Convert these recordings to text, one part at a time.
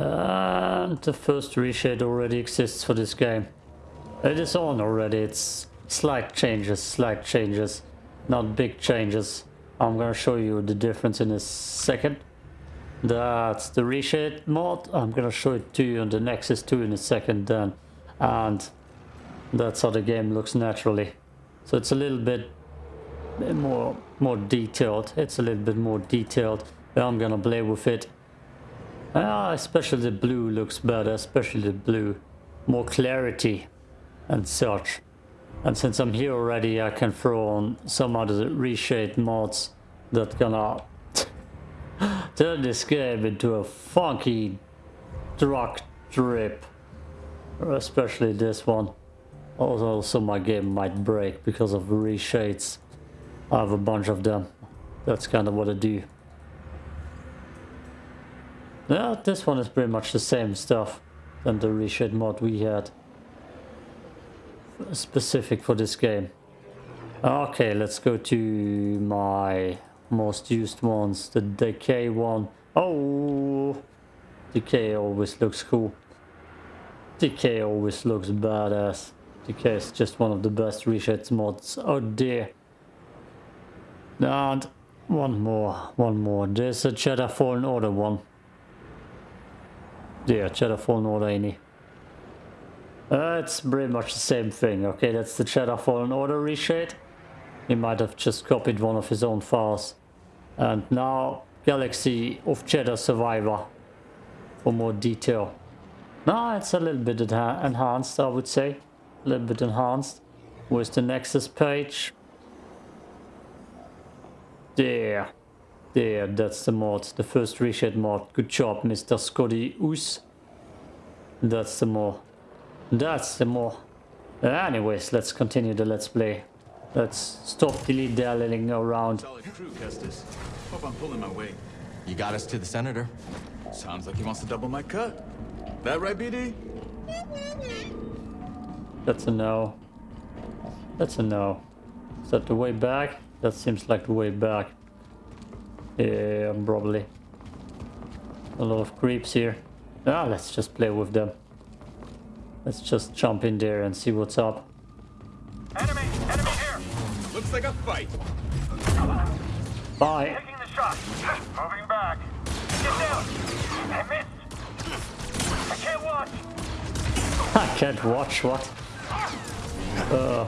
And the first reshade already exists for this game. It is on already, it's slight changes, slight changes, not big changes. I'm gonna show you the difference in a second. That's the reshade mod. I'm gonna show it to you on the Nexus 2 in a second then. And that's how the game looks naturally. So it's a little bit more more detailed. It's a little bit more detailed. I'm gonna play with it. Ah, especially the blue looks better, especially the blue. More clarity and such. And since I'm here already, I can throw on some other reshade mods that gonna turn this game into a funky drug trip. Especially this one. Also, my game might break because of reshades. I have a bunch of them. That's kind of what I do. Yeah, this one is pretty much the same stuff than the reshade mod we had specific for this game. Okay, let's go to my most used ones. The Decay one. Oh, Decay always looks cool. Decay always looks badass. Decay is just one of the best reshades mods. Oh dear. And one more, one more. There's a Jedi Fallen Order one. Yeah, Jedi Fallen Order. Uh, it's pretty much the same thing. Okay, that's the Jedi Fallen Order reshade. He might have just copied one of his own files. And now Galaxy of Jedi Survivor for more detail. Now it's a little bit enhanced, I would say. A little bit enhanced. With the Nexus page. There. There, that's the mod. The first reshade mod. Good job, Mr. Scotty Oos. That's the mod. That's the mod. Anyways, let's continue the let's play. Let's stop dilly-dallying around. Solid crew, Kestis. Hope I'm pulling my weight. You got us to the senator. Sounds like he wants to double my cut. That right, BD? That's a no. That's a no. Is that the way back? That seems like the way back. Yeah, probably. A lot of creeps here. Ah, let's just play with them. Let's just jump in there and see what's up. Enemy! Enemy here! Looks like a fight. Bye. Taking the shot. Moving back. Get down! I missed! I can't watch! I can't watch what? Uh.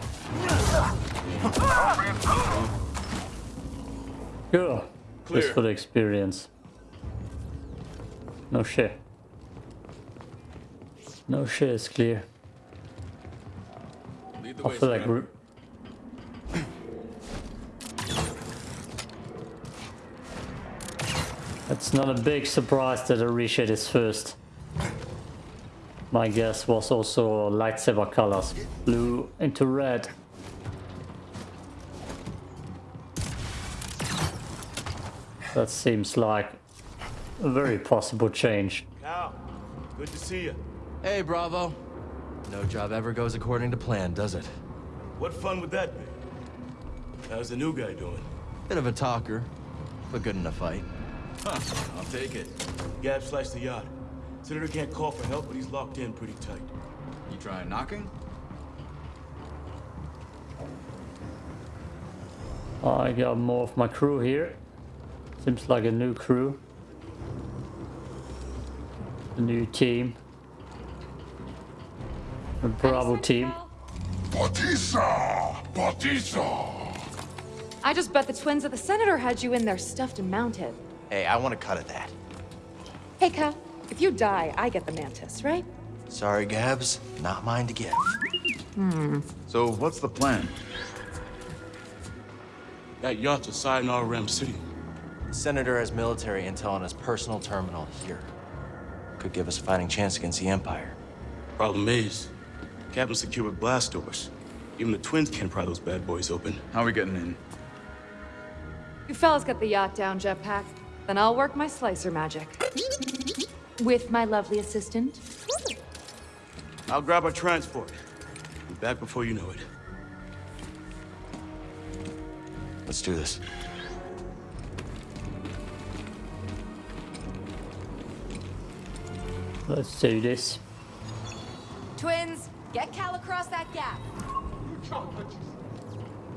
Cool. Clear. Just for the experience. No shit. No shit is clear. Lead the I way, feel like we're... It's not a big surprise that a reshade is first. My guess was also lightsaber colors. Blue into red. That seems like a very possible change. Cal, good to see you. Hey, Brasso. No job ever goes according to plan, does it? What fun would that be? How's the new guy doing? Bit of a talker, but good in a fight. Huh, I'll take it. Gab sliced the yacht. Senator can't call for help, but he's locked in pretty tight. You trying knocking? I got more of my crew here. Seems like a new crew. A new team. A Bravo team. Batisa! Batisa! I just bet the twins of the senator had you in there stuffed and mounted. Hey, I want a cut of that. Hey, Cal, if you die, I get the mantis, right? Sorry, Gabs. Not mine to give. Hmm. So what's the plan? That yacht's a Sayonara Ram City. The Senator has military intel on his personal terminal here. Could give us a fighting chance against the Empire. Problem is, Captain secured with blast doors. Even the twins can't pry those bad boys open. How are we getting in? You fellas get the yacht down, Jetpack. Then I'll work my slicer magic. With my lovely assistant. I'll grab our transport. Be back before you know it. Let's do this. Let's do this. Twins, get Cal across that gap.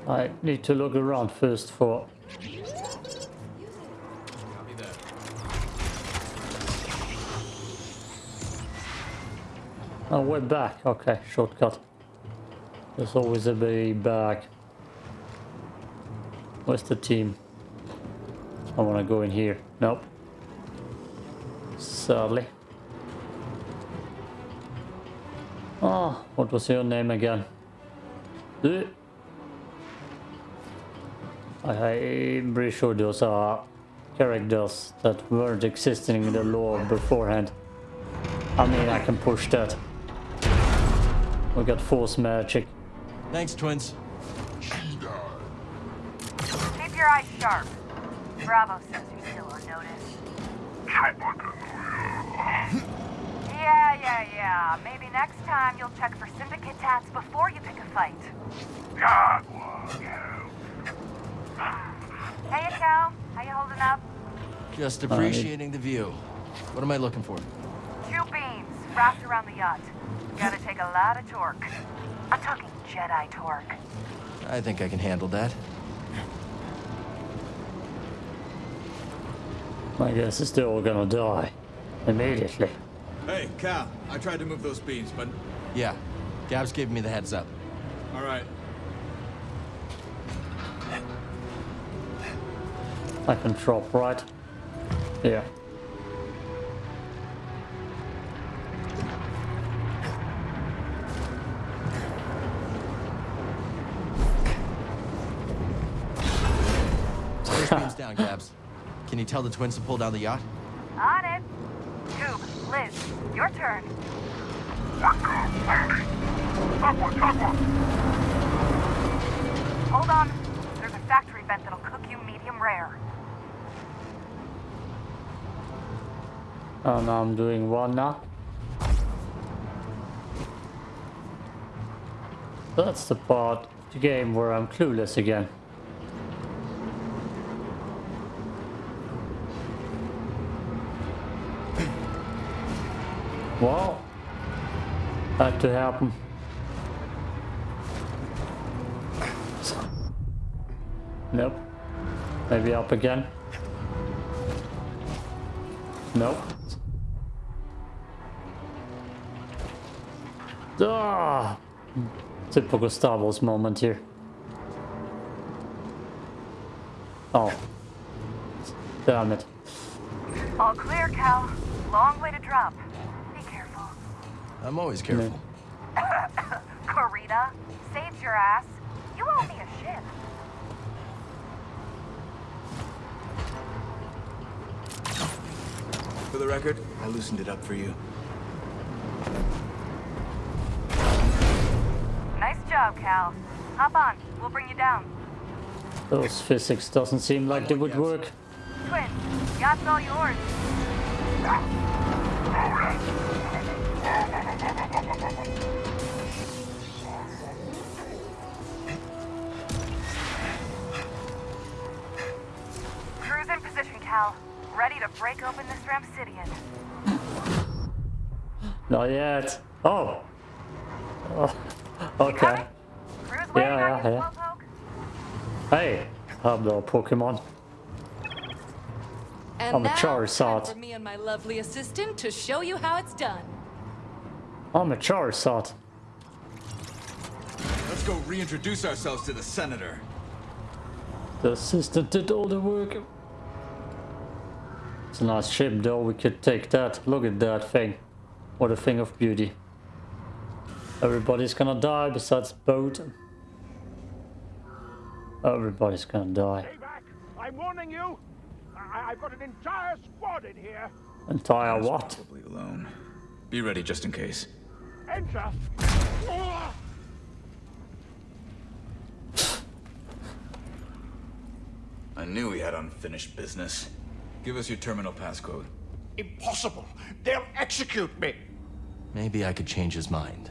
I need to look around first for... Oh, we're back. Okay, shortcut. There's always a way back. Where's the team? I want to go in here. Nope. Sadly. Oh, what was your name again? I'm pretty sure those are characters that weren't existing in the lore beforehand. I mean, I can push that. We got force magic. Thanks, twins. Keep your eyes sharp. Brasso says you're still on notice. Yeah, yeah, yeah. Maybe next time you'll check for syndicate tats before you pick a fight. God, Hey, Cal. How you holding up? Just appreciating the view. What am I looking for? Two beams wrapped around the yacht. Gotta take a lot of torque. I'm talking Jedi torque. I think I can handle that. My guess is they're all gonna die. Immediately. Hey, Cal, I tried to move those beams, but Yeah, Gabs gave me the heads up. all right. I can drop right. Yeah. First beam's down, Gabs. Can you tell the twins to pull down the yacht? On it. Tube, Liz, your turn. Hold on. There's a factory vent that'll cook you medium rare. Oh, now I'm doing one now. That's the part of the game where I'm clueless again. Had to happen. Nope. Maybe up again. Nope. Ah, typical Star Wars moment here. Oh. Damn it. All clear, Cal. Long way to drop. Be careful. I'm always careful. Corita, saved your ass. You owe me a ship. For the record, I loosened it up for you. Nice job, Cal. Hop on. We'll bring you down. Those physics doesn't seem like they would work. Twin, yacht's all yours. Cruise in position, Cal. Ready to break open this Ramsidian. Not yet. Oh. oh. Okay. Coming? Cruise waiting Yeah, on you, yeah, Slowpoke? Hey, hello Pokemon. And I'm a now, Charizard. for me and my lovely assistant to show you how it's done. I'm a Charizard. Let's go reintroduce ourselves to the senator. The assistant did all the work. It's a nice ship though, we could take that. Look at that thing. What a thing of beauty. Everybody's gonna die besides Boat. Everybody's gonna die. Stay back! I'm warning you! I- I've got an entire squad in here! Entire what? Probably alone. Be ready just in case. Enter! I knew we had unfinished business. Give us your terminal passcode. Impossible! They'll execute me! Maybe I could change his mind.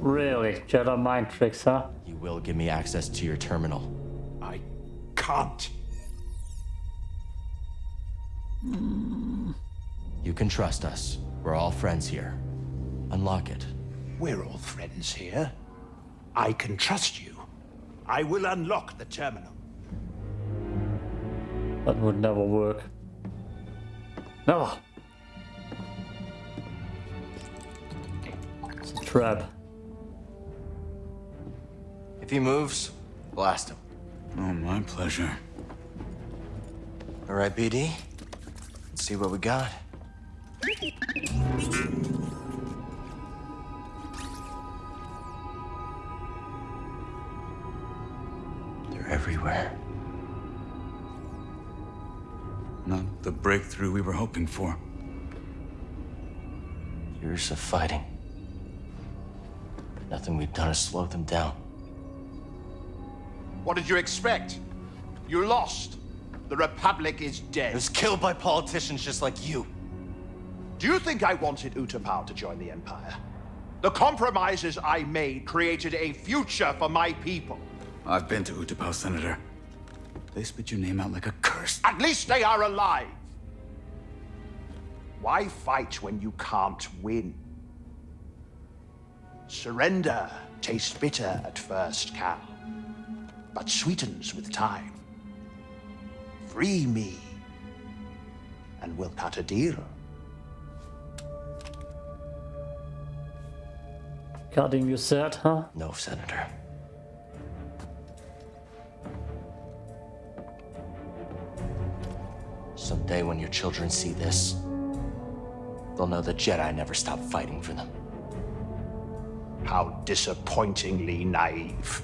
Really? Jedi mind tricks, huh? You will give me access to your terminal. I can't. You can trust us. We're all friends here. Unlock it. We're all friends here. I can trust you. I will unlock the terminal. That would never work. Never! It's a trap. If he moves, blast him. Oh, my pleasure. All right, BD. Let's see what we got. Everywhere. Not the breakthrough we were hoping for. Years of fighting. Nothing we've done has slowed them down. What did you expect? You lost. The Republic is dead. It was killed by politicians just like you. Do you think I wanted Utapau to join the Empire? The compromises I made created a future for my people. I've been to Utapau, Senator. They spit your name out like a curse. At least they are alive. Why fight when you can't win? Surrender tastes bitter at first, Cal, but sweetens with time. Free me, and we'll cut a deal. Cutting you said, huh? No, Senator. Someday when your children see this, they'll know the Jedi never stopped fighting for them. How disappointingly naive.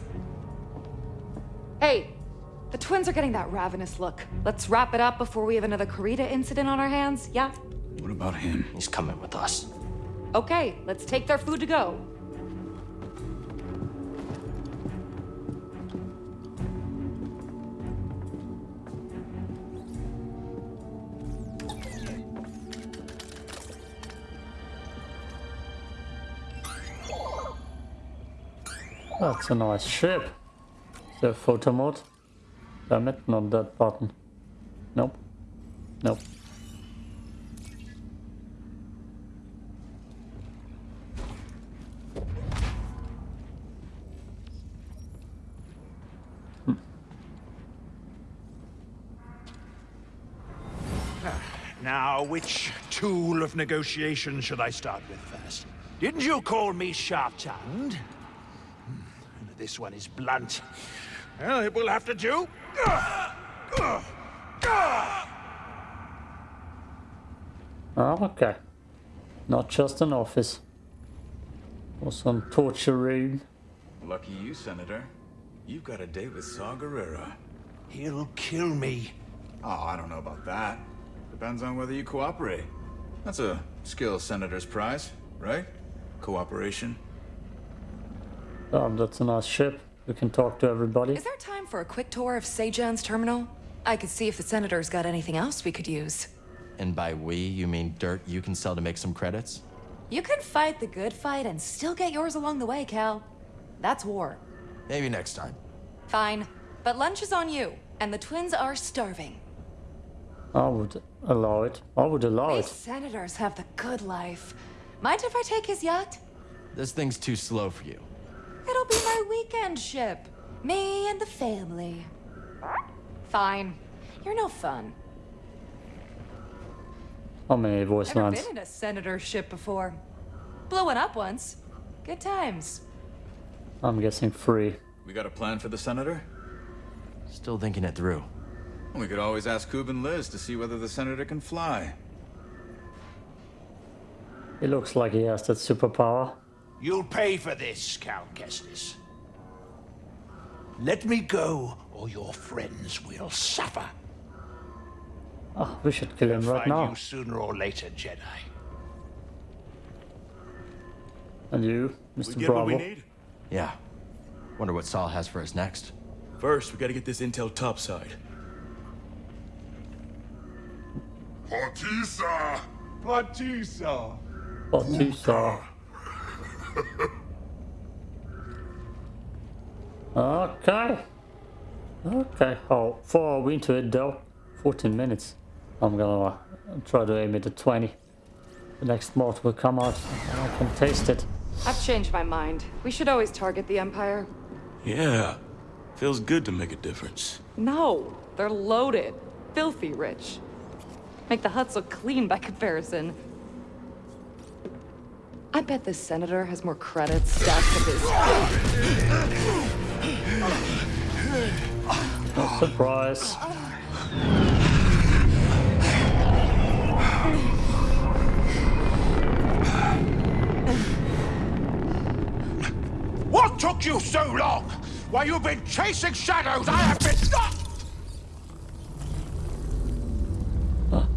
Hey, the twins are getting that ravenous look. Let's wrap it up before we have another Karita incident on our hands, yeah? What about him? He's coming with us. Okay, let's take their food to go. That's a nice ship. Is The photo mode. Damn it, not that button. Nope. Nope. Hmm. Now, which tool of negotiation should I start with first? Didn't you call me sharp-tongued? This one is blunt. Well, it will have to do. Oh, okay. Not just an office. Or some torture room. Lucky you, Senator. You've got a date with Saw Gerrera. He'll kill me. Oh, I don't know about that. Depends on whether you cooperate. That's a skill Senator's prize, right? Cooperation. Oh, that's a nice ship. We can talk to everybody. Is there time for a quick tour of Sejan's terminal? I could see if the senator's got anything else we could use. And by we, you mean dirt you can sell to make some credits? You can fight the good fight and still get yours along the way, Cal. That's war. Maybe next time. Fine. But lunch is on you, and the twins are starving. I would allow it. I would allow These it. senators have the good life. Mind if I take his yacht? This thing's too slow for you. It'll be my weekend ship. Me and the family. Fine. You're no fun. How many voice Never lines? been in a senator's ship before. Blew one up once. Good times. I'm guessing free. We got a plan for the Senator? Still thinking it through. We could always ask Coob and Liz to see whether the Senator can fly. He looks like he has that superpower. You'll pay for this, Cal Kestis. Let me go, or your friends will suffer. Oh, we should kill him right Find now. you sooner or later, Jedi. And you, Mr. We get what we Bravo. need? Yeah. Wonder what Saw has for us next. First, we gotta get this intel topside. Partisa! Batisa! What you saw. Okay. Okay. How far are we into it though? 14 minutes. I'm gonna uh, try to aim it at 20. The next mod will come out and I can taste it. I've changed my mind. We should always target the Empire. Yeah. Feels good to make a difference. No, they're loaded. Filthy rich. Make the huts look clean by comparison. I bet this senator has more credits stacked to his... Surprise. What took you so long? While you've been chasing shadows, I have been... Ah!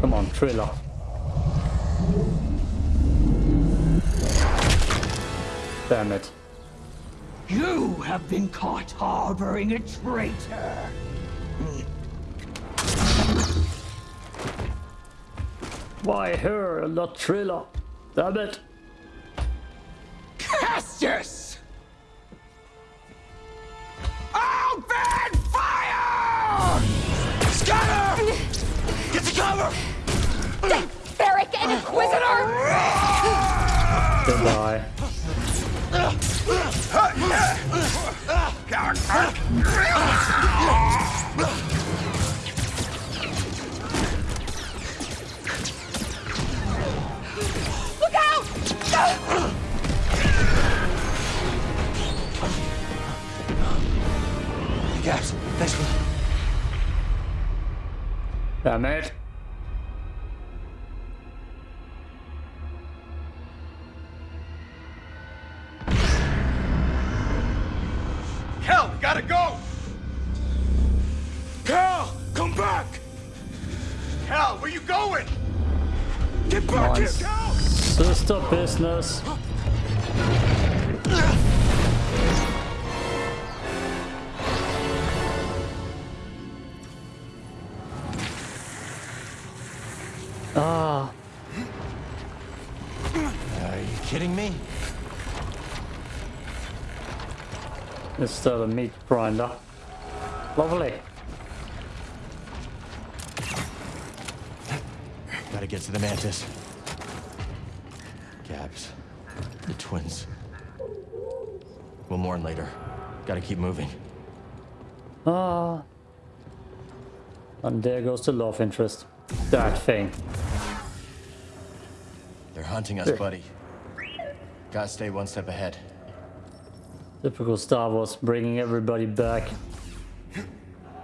Come on, Triller. Damn it. You have been caught harboring a traitor. Why her, not Triller? Damn it. Cassius! Open fire! Scatter! Get to cover! Barrick and Inquisitor! Goodbye. Damn it. Hell, we gotta go! Cal, come back! Cal, where you going? Get back Nice. here, Cal! Sister business. Ah, Are you kidding me? it's still a meat grinder. Lovely. Gotta get to the Mantis. Gabs. The twins. We'll mourn later. Gotta keep moving. Ah. And there goes the love interest. That thing. They're hunting us, buddy. Gotta stay one step ahead. Typical Star Wars, bringing everybody back.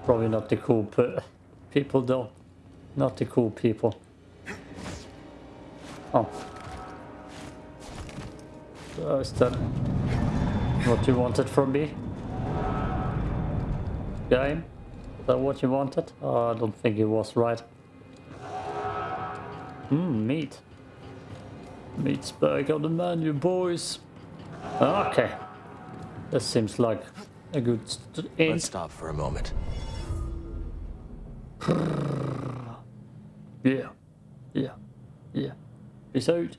Probably not the cool pe people though. Not the cool people. Oh. So is that what you wanted from me? Game? Is that what you wanted? Oh, I don't think it was right. Hmm, meat. Meat's back on the menu, boys. Ah, okay. That seems like a good st- Let's stop for a moment. Yeah. Yeah. Yeah. Peace out.